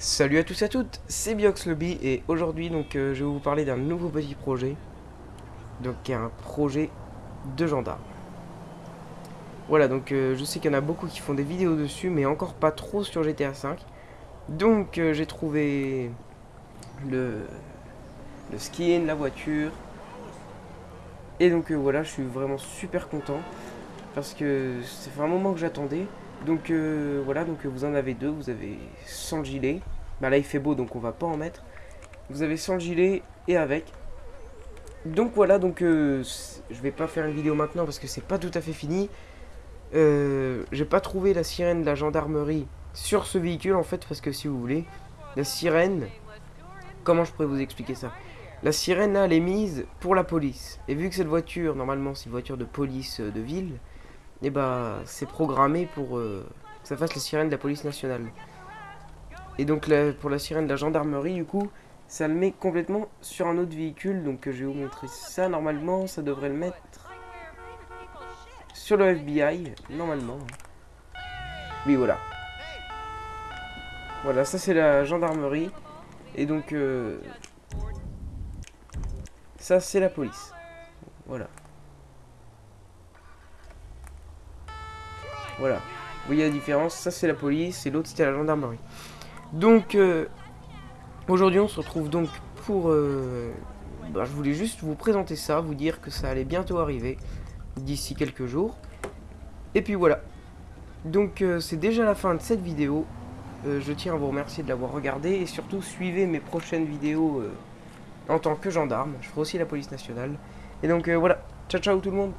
Salut à tous et à toutes, c'est Biox Lobby et aujourd'hui euh, je vais vous parler d'un nouveau petit projet. Donc un projet de gendarme. Voilà donc euh, je sais qu'il y en a beaucoup qui font des vidéos dessus mais encore pas trop sur GTA V. Donc euh, j'ai trouvé le, le skin, la voiture. Et donc voilà je suis vraiment super content parce que c'est un moment que j'attendais. Donc euh, voilà, donc vous en avez deux, vous avez sans gilet. Bah là il fait beau donc on va pas en mettre. Vous avez sans gilet et avec. Donc voilà, donc euh, je vais pas faire une vidéo maintenant parce que c'est pas tout à fait fini. Euh, J'ai pas trouvé la sirène de la gendarmerie sur ce véhicule en fait parce que si vous voulez, la sirène, comment je pourrais vous expliquer ça? La sirène là elle est mise pour la police. Et vu que cette voiture, normalement c'est une voiture de police euh, de ville, et eh bah c'est programmé pour euh, que ça fasse la sirène de la police nationale. Et donc pour la sirène de la gendarmerie, du coup, ça le met complètement sur un autre véhicule. Donc je vais vous montrer ça. Normalement, ça devrait le mettre sur le FBI. Normalement. Oui, voilà. Voilà, ça c'est la gendarmerie. Et donc, euh, ça c'est la police. Voilà. Voilà. Vous voyez la différence Ça, c'est la police et l'autre, c'était la gendarmerie. Donc, euh, aujourd'hui, on se retrouve donc pour... Euh, bah, je voulais juste vous présenter ça, vous dire que ça allait bientôt arriver, d'ici quelques jours. Et puis voilà. Donc, euh, c'est déjà la fin de cette vidéo. je tiens à vous remercier de l'avoir regardé et surtout, suivez mes prochaines vidéos en tant que gendarme. Je ferai aussi la police nationale. Et donc, voilà. Ciao, ciao tout le monde